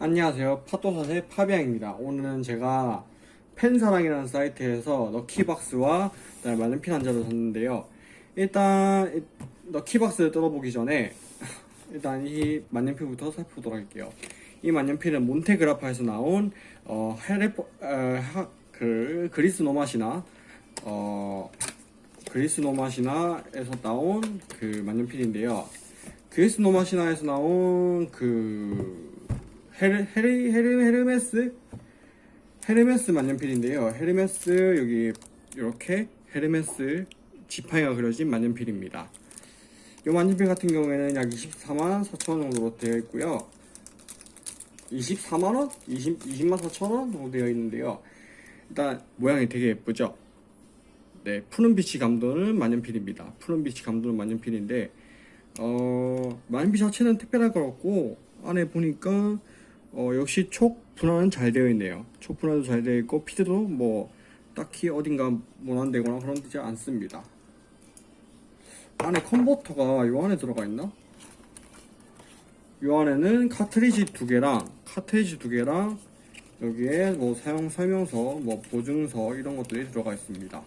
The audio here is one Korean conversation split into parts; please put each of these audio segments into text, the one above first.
안녕하세요. 팟도사의 파비앙입니다. 오늘은 제가 펜사랑이라는 사이트에서 럭키박스와 그다음에 만년필 한 자를 샀는데요. 일단 이 럭키박스를 뜯어보기 전에 일단 이 만년필부터 살펴보도록 할게요. 이 만년필은 몬테그라파에서 나온 어, 헤레포, 어, 하, 그, 그리스 노맛이나 어, 그리스 노맛이나에서 나온 그 만년필인데요. 그리스 로마 신화에서 나온 그 헤르, 헤르, 헤르, 헤르메스? 헤르메스 만년필인데요. 헤르메스 여기 이렇게 헤르메스 지팡이가 그려진 만년필입니다. 이 만년필 같은 경우에는 약 24만 4천 원 정도로 되어 있고요. 24만 원? 20, 20만 4천 원 정도 되어 있는데요. 일단 모양이 되게 예쁘죠? 네, 푸른 빛이 감도는 만년필입니다. 푸른 빛이 감도는 만년필인데 어, 만년필 자체는 특별할 것 같고 안에 보니까 어, 역시 촉 분할은 잘 되어 있네요. 촉 분할도 잘 되어 있고 피드도 뭐 딱히 어딘가 모난되거나 그런 되지 않습니다. 안에 컨버터가 요 안에 들어가 있나? 요 안에는 카트리지 두 개랑 카트리지 두 개랑 여기에 뭐 사용 설명서, 뭐 보증서 이런 것들이 들어가 있습니다.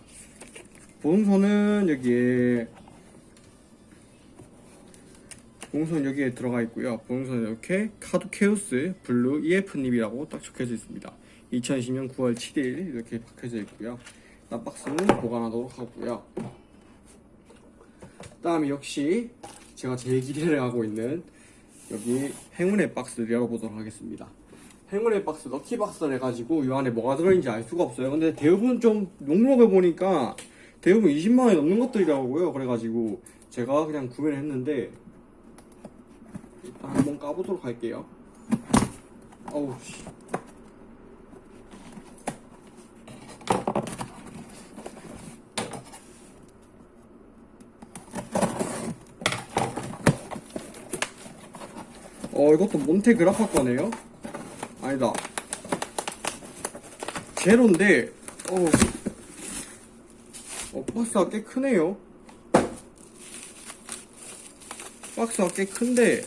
보증서는 여기에 보증서는 여기에 들어가 있고요. 보증서는 이렇게 카두케우스 블루 EF nib이라고 딱 적혀져 있습니다. 2020년 9월 7일 이렇게 박혀져 있고요. 일단 박스는 보관하도록 하고요. 다음에 역시 제가 제일 기대를 하고 있는 여기 행운의 박스를 열어보도록 하겠습니다. 행운의 박스, lucky 박스를 해가지고 이 안에 뭐가 들어있는지 알 수가 없어요. 근데 대부분 좀 목록을 보니까 대부분 20만원이 넘는 것들이라고요. 그래가지고 제가 그냥 구매를 했는데 일단 한번 까보도록 할게요. 어우 씨. 어 이것도 몬테그라파 거네요. 아니다. 제로인데 어, 어 박스가 꽤 크네요. 박스가 꽤 큰데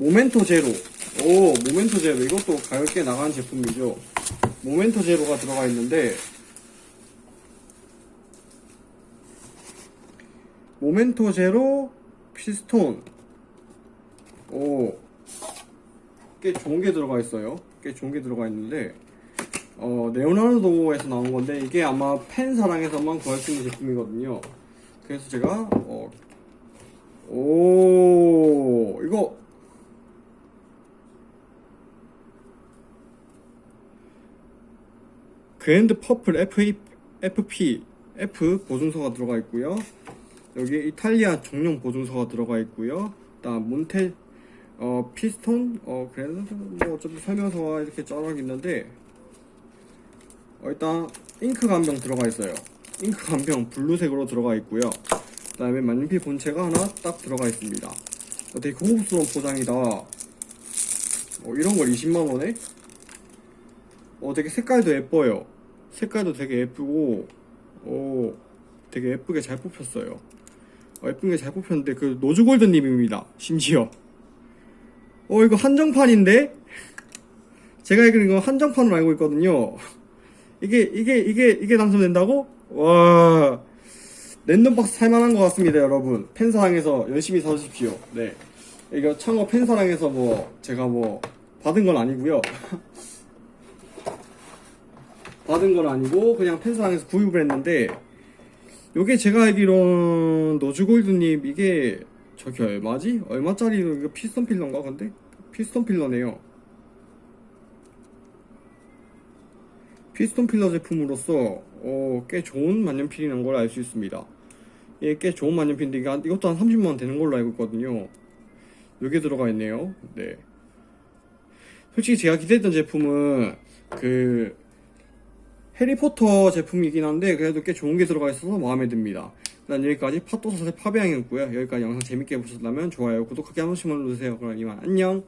모멘토 제로. 오 모멘토 제로. 이것도 꽤 나가는 제품이죠. 모멘토 제로가 들어가 있는데 모멘토 제로 피스톤. 오꽤 좋은 게 들어가 있어요. 꽤 좋은 게 들어가 있는데 어 네오나르도에서 나온 건데 이게 아마 펜사랑에서만 구할 수 있는 제품이거든요. 그래서 제가 어, 오 이거 그랜드 퍼플 FP, FP F 보증서가 들어가 있고요. 여기 이탈리아 정령 보증서가 들어가 있고요. 다음 몬테 어 피스톤 어 그랜드 뭐 어차피 설명서가 이렇게 쫙 있는데 어, 일단 잉크 한 병 들어가 있어요. 잉크 한 병 블루색으로 들어가 있고요. 그 다음에 만년필 본체가 하나 딱 들어가 있습니다. 어, 되게 고급스러운 포장이다. 어, 이런 걸 20만 원에? 어, 되게 색깔도 예뻐요. 색깔도 되게 예쁘고, 오, 되게 예쁘게 잘 뽑혔어요. 어, 예쁘게 잘 뽑혔는데, 그, 노즈골드님입니다. 심지어. 어, 이거 한정판인데? 제가 알기로 이거 한정판으로 알고 있거든요. 이게, 이게, 이게, 이게 당첨된다고? 와, 랜덤박스 살만한 것 같습니다, 여러분. 팬사랑에서 열심히 사주십시오. 네. 이거 참고 팬사랑에서 뭐, 제가 뭐, 받은 건 아니고요 받은 건 아니고 그냥 펜사랑에서 구입을 했는데 요게 제가 알기로는 노즈골드님 이게 저기 얼마지? 얼마짜리 이거 piston filler인가? 근데? piston filler네요. piston filler 제품으로서 어, 꽤 좋은 만년필이라는 걸 알 수 있습니다. 이게 꽤 좋은 만년필인데 이것도 한 30만원 되는 걸로 알고 있거든요. 요게 들어가 있네요. 네. 솔직히 제가 기대했던 제품은 그 해리포터 제품이긴 한데 그래도 꽤 좋은 게 들어가 있어서 마음에 듭니다. 일단 여기까지 팟도사의 파비앙이었고요. 여기까지 영상 재밌게 보셨다면 좋아요, 구독하기 한 번씩만 눌러주세요. 그럼 이만 안녕!